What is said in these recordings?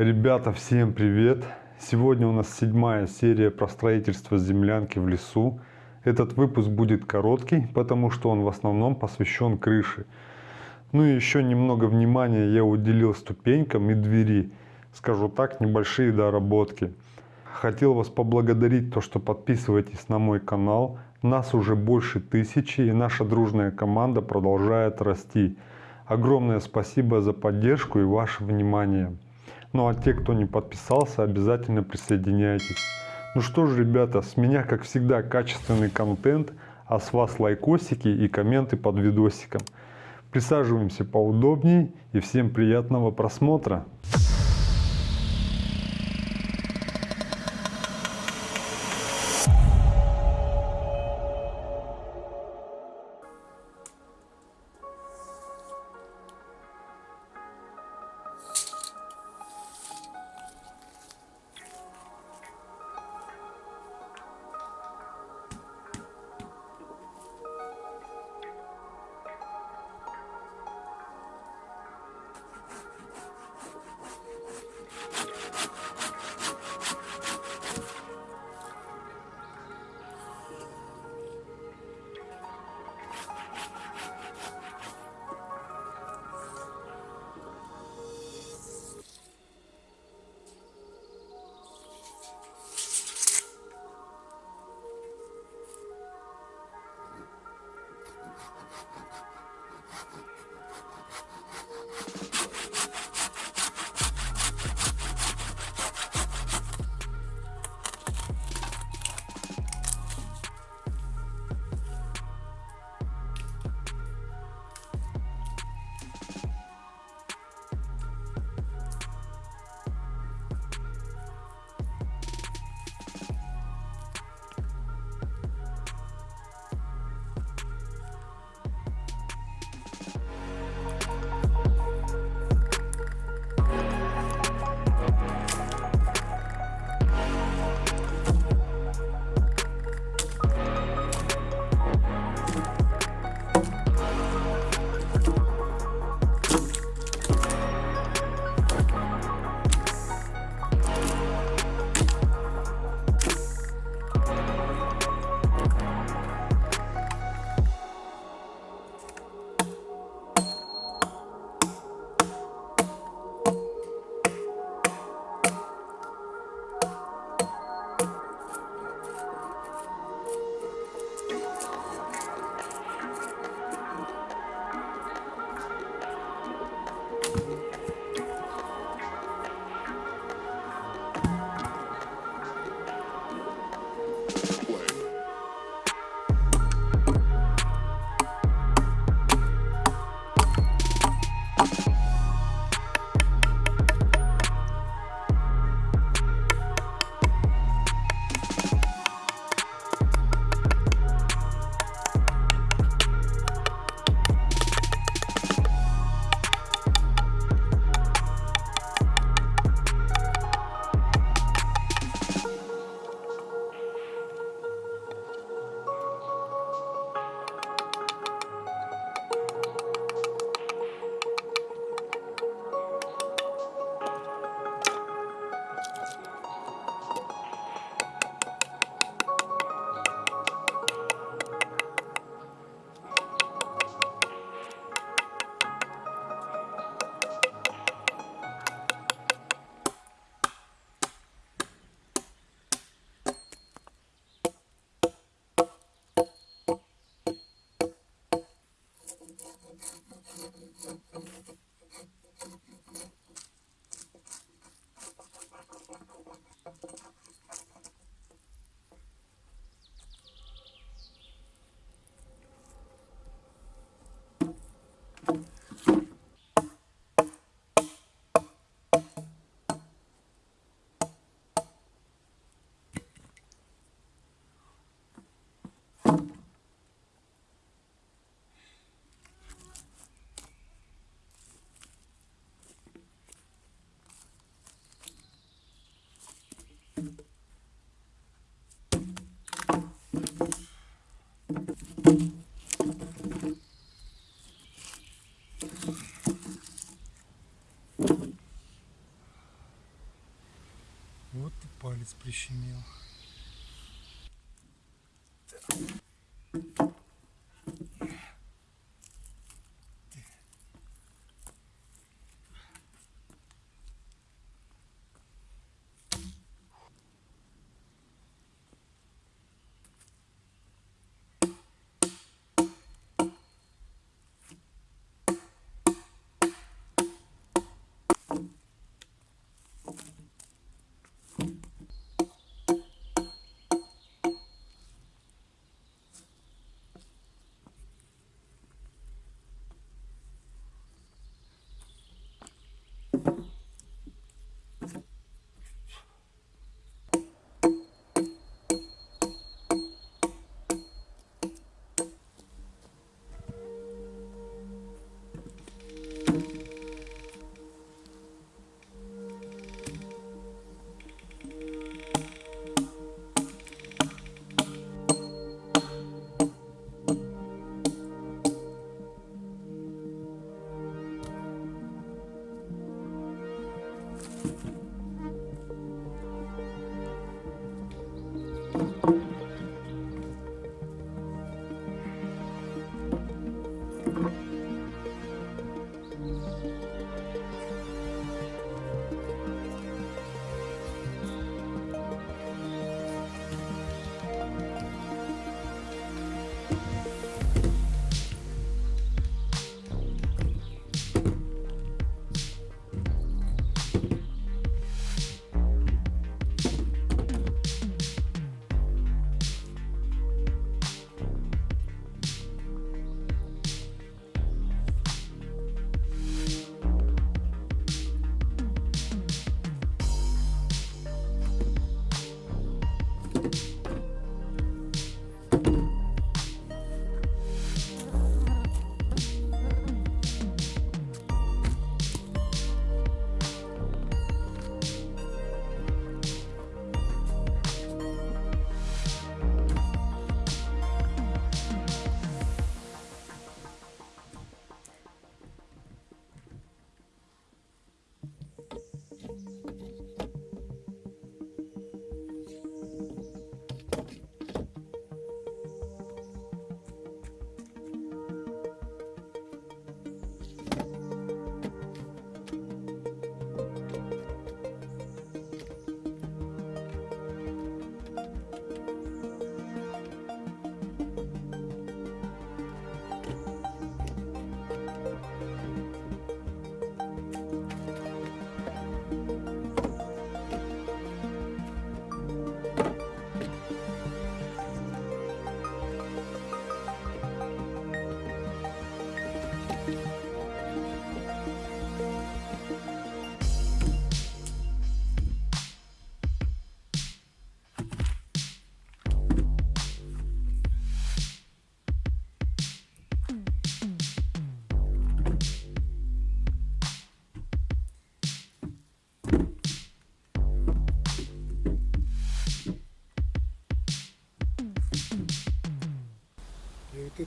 Ребята, всем привет! Сегодня у нас седьмая серия про строительство землянки в лесу. Этот выпуск будет короткий, потому что он в основном посвящен крыше. Ну и еще немного внимания я уделил ступенькам и двери. Скажу так, небольшие доработки. Хотел вас поблагодарить, то, что подписываетесь на мой канал. Нас уже больше тысячи, и наша дружная команда продолжает расти. Огромное спасибо за поддержку и ваше внимание. Ну а те, кто не подписался, обязательно присоединяйтесь. Ну что ж, ребята, с меня, как всегда, качественный контент, а с вас лайкосики и комменты под видосиком. Присаживаемся поудобнее и всем приятного просмотра. Вот и палец прищемил.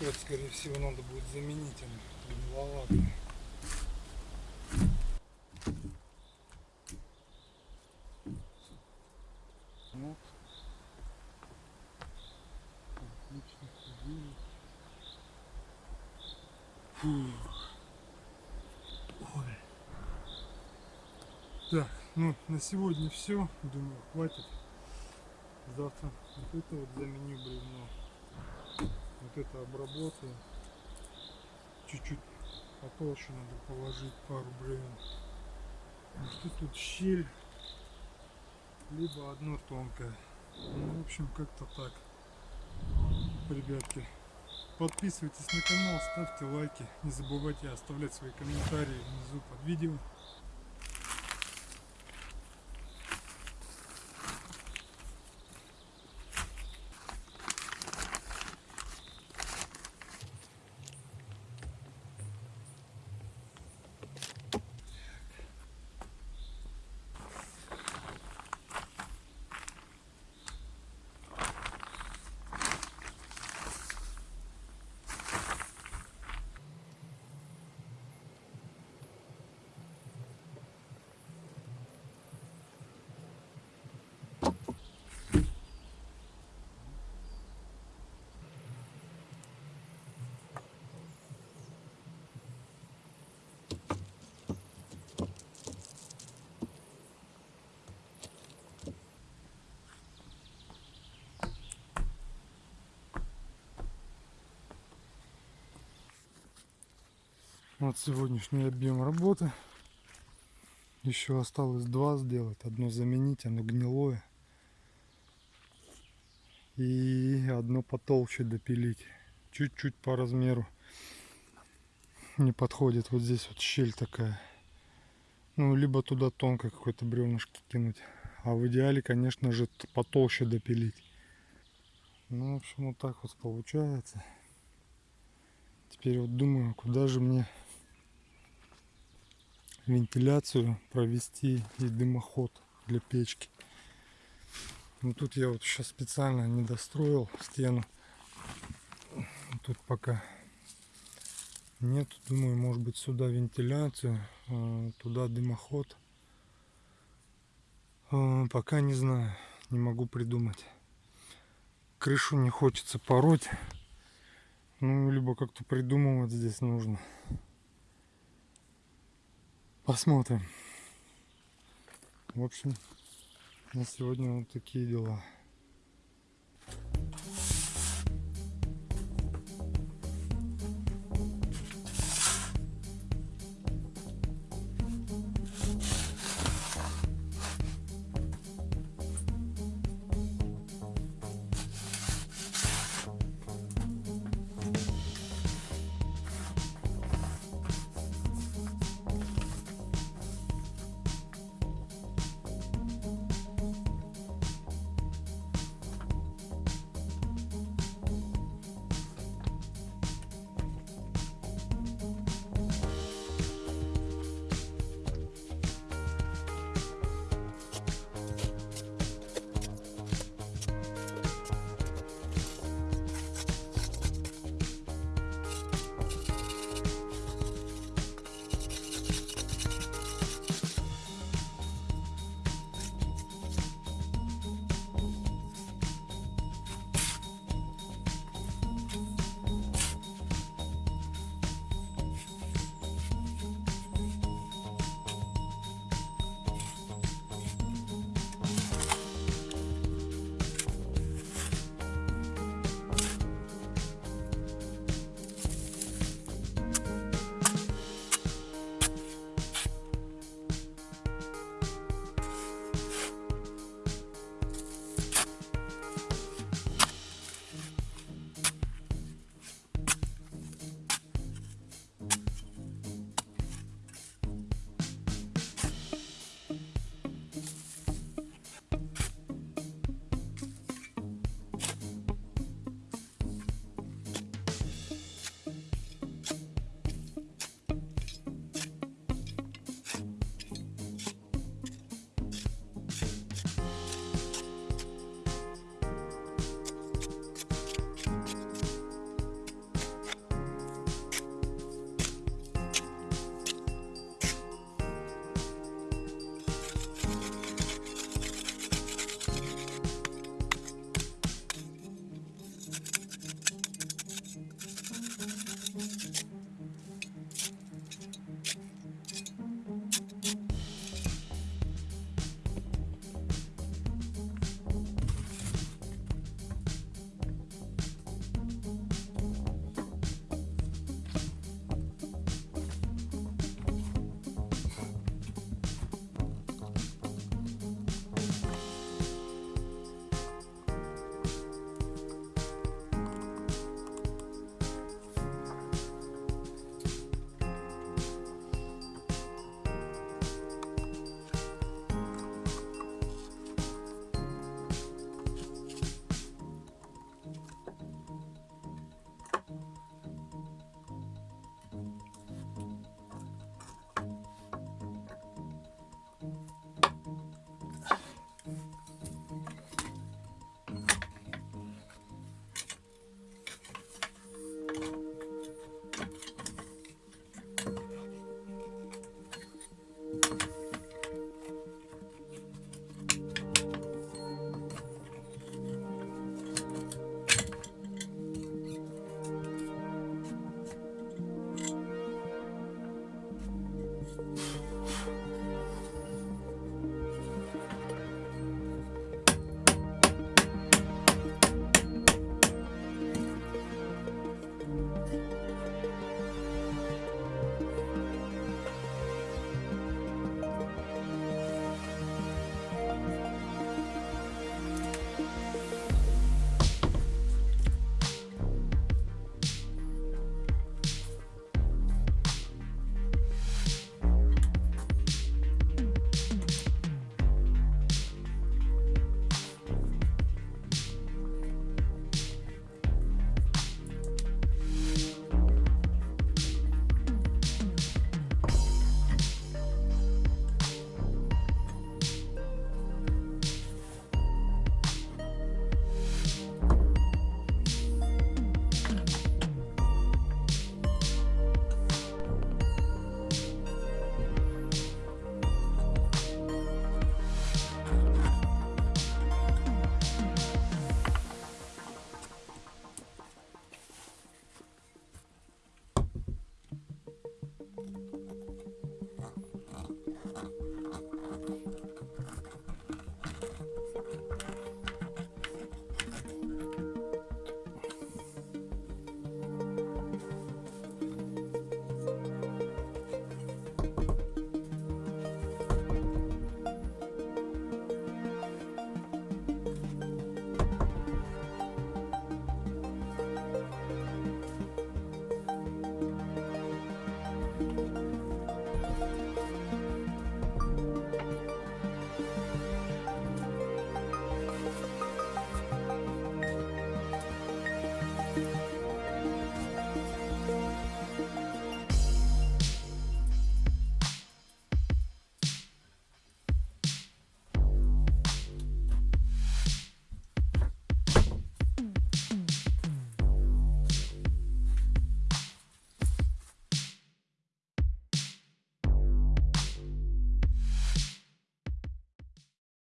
Вот скорее всего, надо будет заменить, она длинновато. Вот. Отлично. Фух. Ой. Так, ну на сегодня все. Думаю, хватит. Завтра вот это вот заменю бревно. Вот это обработаю. Чуть-чуть потолще надо положить пару бревен. Что тут щель, либо одно тонкое. Ну, в общем, как-то так. Ребятки, подписывайтесь на канал, ставьте лайки. Не забывайте оставлять свои комментарии внизу под видео. Вот сегодняшний объем работы. Еще осталось два сделать. Одно заменить, оно гнилое. И одно потолще допилить. Чуть-чуть по размеру. Не подходит. Вот здесь вот щель такая. Ну, либо туда тонко какое-то бревнышко кинуть. А в идеале, конечно же, потолще допилить. Ну, в общем, вот так вот получается. Теперь вот думаю, куда же мне вентиляцию провести и дымоход для печки. Ну тут я вот сейчас специально не достроил стену. Тут пока нет. Думаю, может быть сюда вентиляцию, э, туда дымоход. Э, Пока не знаю, не могу придумать. Крышу не хочется пороть. Ну, либо как-то придумывать здесь нужно. Посмотрим. В общем, на сегодня вот такие дела.